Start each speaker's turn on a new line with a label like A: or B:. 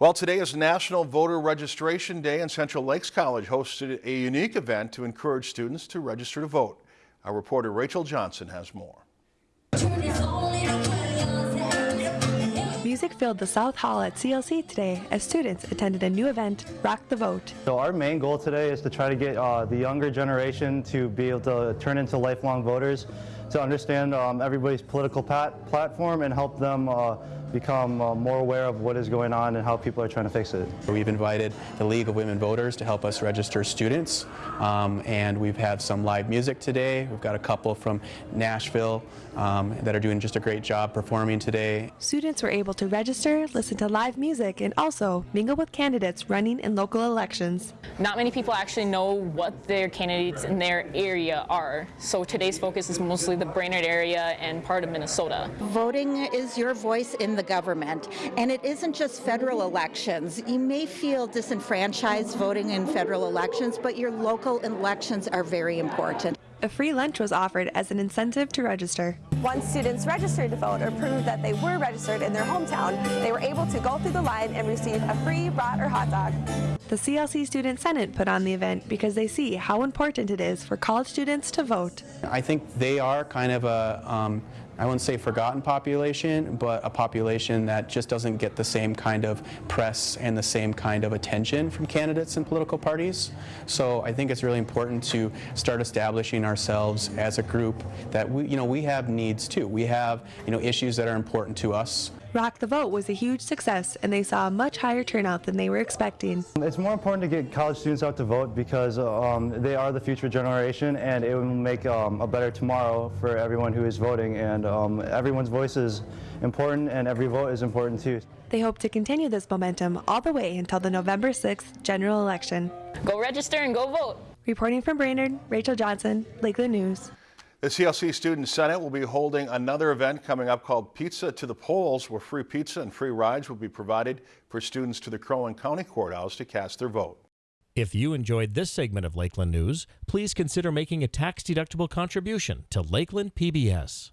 A: Well, today is National Voter Registration Day and Central Lakes College hosted a unique event to encourage students to register to vote. Our reporter Rachel Johnson has more.
B: Music filled the South Hall at CLC today as students attended a new event, Rock the Vote.
C: So our main goal today is to try to get uh, the younger generation to be able to turn into lifelong voters, to understand um, everybody's political pat platform and help them uh, become uh, more aware of what is going on and how people are trying to fix it.
D: We've invited the League of Women Voters to help us register students um, and we've had some live music today. We've got a couple from Nashville um, that are doing just a great job performing today.
B: Students were able to register, listen to live music, and also mingle with candidates running in local elections.
E: Not many people actually know what their candidates in their area are, so today's focus is mostly the Brainerd area and part of Minnesota.
F: Voting is your voice in the government, and it isn't just federal elections. You may feel disenfranchised voting in federal elections, but your local elections are very important.
B: A free lunch was offered as an incentive to register.
G: Once students registered to vote or proved that they were registered in their hometown, they were able to go through the line and receive a free brat or hot dog.
B: The CLC Student Senate put on the event because they see how important it is for college students to vote.
D: I think they are kind of a, um, I wouldn't say forgotten population, but a population that just doesn't get the same kind of press and the same kind of attention from candidates and political parties. So I think it's really important to start establishing ourselves as a group that we, you know, we have needs too. We have, you know, issues that are important to us.
B: Rock the Vote was a huge success and they saw a much higher turnout than they were expecting.
C: It's more important to get college students out to vote because um, they are the future generation and it will make um, a better tomorrow for everyone who is voting and um, everyone's voice is important and every vote is important too.
B: They hope to continue this momentum all the way until the November 6th general election.
E: Go register and go vote.
B: Reporting from Brainerd, Rachel Johnson, Lakeland News.
A: The CLC Student Senate will be holding another event coming up called Pizza to the Polls, where free pizza and free rides will be provided for students to the Crow County Courthouse to cast their vote.
H: If you enjoyed this segment of Lakeland News, please consider making a tax-deductible contribution to Lakeland PBS.